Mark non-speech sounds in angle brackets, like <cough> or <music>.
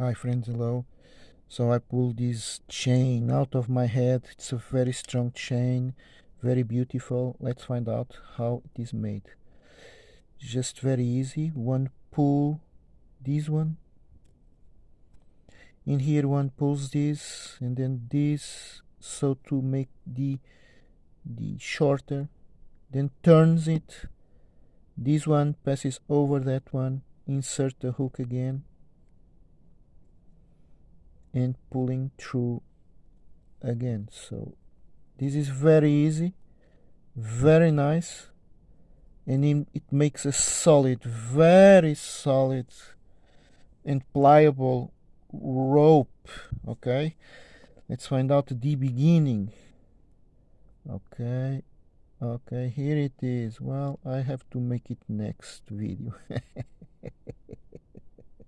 Hi friends, hello. So I pull this chain out of my head. It's a very strong chain, very beautiful. Let's find out how it is made. Just very easy. One pull this one. In here one pulls this and then this so to make the the shorter then turns it this one passes over that one insert the hook again and pulling through again. So this is very easy very nice and it makes a solid very solid and pliable rope okay? Let's find out the beginning. Okay okay here it is. Well I have to make it next video <laughs>